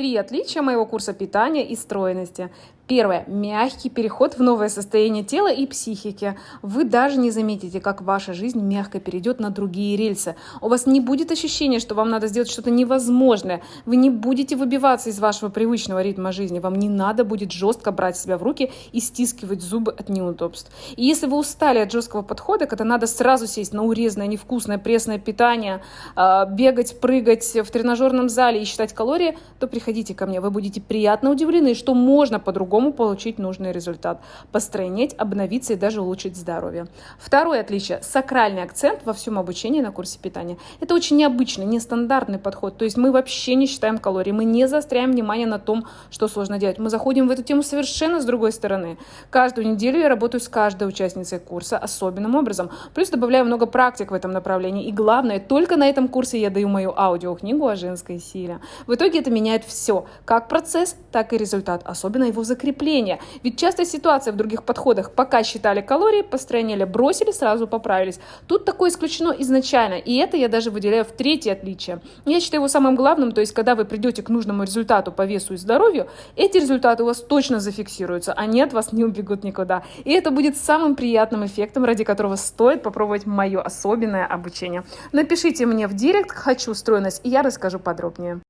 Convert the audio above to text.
Три отличия моего курса питания и стройности. Первое. Мягкий переход в новое состояние тела и психики. Вы даже не заметите, как ваша жизнь мягко перейдет на другие рельсы. У вас не будет ощущения, что вам надо сделать что-то невозможное. Вы не будете выбиваться из вашего привычного ритма жизни. Вам не надо будет жестко брать себя в руки и стискивать зубы от неудобств. И если вы устали от жесткого подхода, когда надо сразу сесть на урезанное, невкусное, пресное питание, а, бегать, прыгать в тренажерном зале и считать калории, то приходите ко мне. Вы будете приятно удивлены, что можно по-другому по-другому получить нужный результат, постройнеть, обновиться и даже улучшить здоровье. Второе отличие – сакральный акцент во всем обучении на курсе питания. Это очень необычный, нестандартный подход, то есть мы вообще не считаем калории, мы не заостряем внимание на том, что сложно делать. Мы заходим в эту тему совершенно с другой стороны. Каждую неделю я работаю с каждой участницей курса особенным образом, плюс добавляю много практик в этом направлении. И главное, только на этом курсе я даю мою аудиокнигу о женской силе. В итоге это меняет все, как процесс, так и результат, особенно его закрепление закрепления. Ведь часто ситуация в других подходах, пока считали калории, построение бросили, сразу поправились. Тут такое исключено изначально, и это я даже выделяю в третье отличие. Я считаю его самым главным, то есть когда вы придете к нужному результату по весу и здоровью, эти результаты у вас точно зафиксируются, они от вас не убегут никуда. И это будет самым приятным эффектом, ради которого стоит попробовать мое особенное обучение. Напишите мне в директ «Хочу стройность», и я расскажу подробнее.